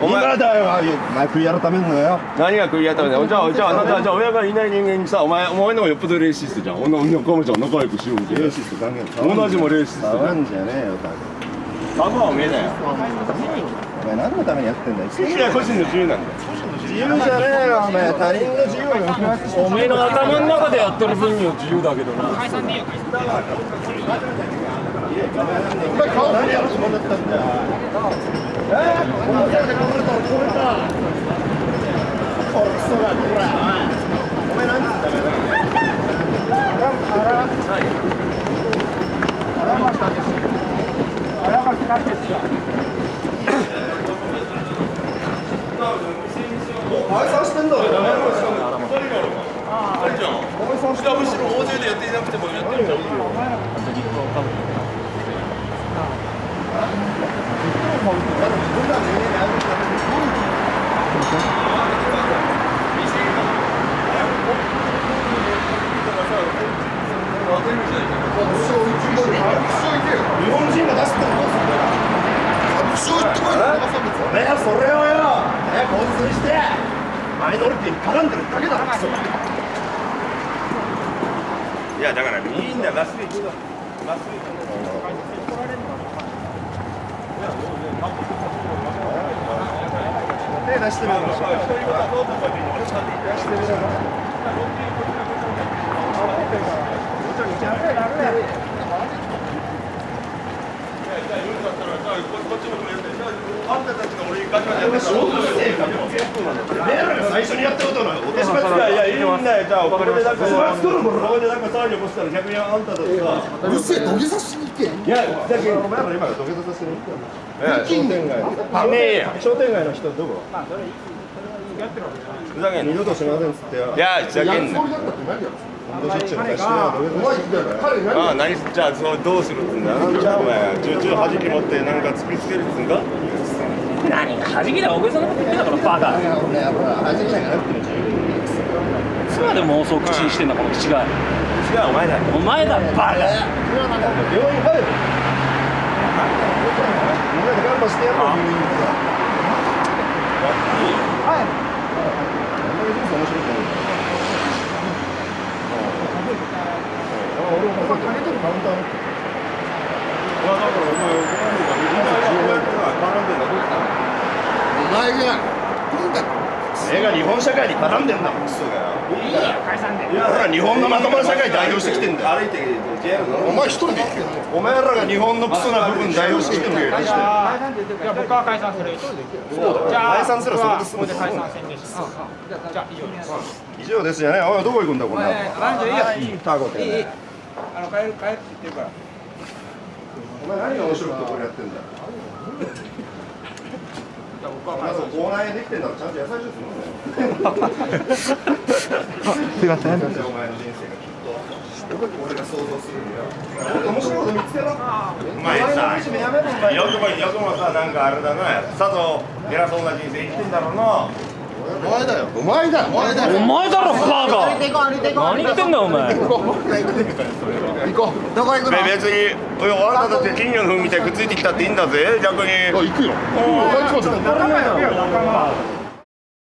お前今だよお前食い改めんのよ。何が食いやったんだよ？じゃあじゃああなたじゃあ親がいない人間にさお前お前の方がよっぽどレーシストじゃん。女の子もじゃん仲良くしようみたいな。レーシスト関係ない。同じもレーシスト触んじゃねえよタサブはおめえだよ。お前何のためにやってんだよいや個人の自由なんだよ。自由じゃねえよお前他人の自由を抑圧しておめえの頭の中でやってる分には自由だけどな。お前顔何やろしもんだったんだよえー、このせいでこぼれたこぼれたこれクソがこらお前何つったかな解散してんだ。ろ下むしろ大勢でやっていなくてもやってるじゃん日本人が出すってのはどうすんだよおめえはそれをよ早く温水してマイノリティに絡んでるだけだろクソいやだからみんなラスで行くぞラスで行く手出してみろあんたたちが俺にガチャガチャやって仕事してよおめえらが最初にやったことなのお手締まいやいやいいんだよ。じゃあここでなんかお前作るもの。ここでなんか騒ぎ起こしたら逆にあんたたちがうるせえ土下座しに行けいやだけどお前ら今土下座させてる。商店街。ねえや。商店街の人どこ？ふざけんな。二度としませんっつってよいやふざけんな。ああ何？じゃあそうどうするっつうんだ？じゃあお前チューチュー弾き持ってなんか突きつけるっつうんか何が弾きだ大げさなこと言ってんだからバカ。いつまで妄想口にしてんだこの口が。違うお前だお前だバカ。病院入るみんなで頑張してやろう病院ではいあんまり人生面白くないあ俺お前金取るカウンター持ってるだからお前お前のが日本人絡んでんだどうしたお前が今回俺が日本社会に絡んでんだもんクソがよいいから解散でいやほら日本のまともな社会代表してきてんだよ歩いて JR のお前一人で行けよお前らが日本のクソな部分代表してきてんだよじゃあ僕は解散する。そうだじゃあ解散すらそれで済むここで解散宣言します。じゃあ以上です。以上ですじゃねおいどこ行くんだこんなランジいいよ。タコていいいい。あの帰る帰るって言ってるから。お前何が面白くてこれやってんだよじゃあ僕はまず口内炎できてんだろちゃんと野菜ジュース飲むんだよすいません。お前の人生がきっと俺が想像するんだよ面白いこと見つけろお前さよくもよくもさなんかあれだな。さぞ偉そうな人生生きてんだろうなお前だよ。お前だよお前だよお前だろバカ何言ってんだよお前。行こう。どこ行くの？べ別にあなただって金魚の糞みたいにくっついてきたっていいんだぜ逆に。あ行くよ。お前いつまで仲間よ。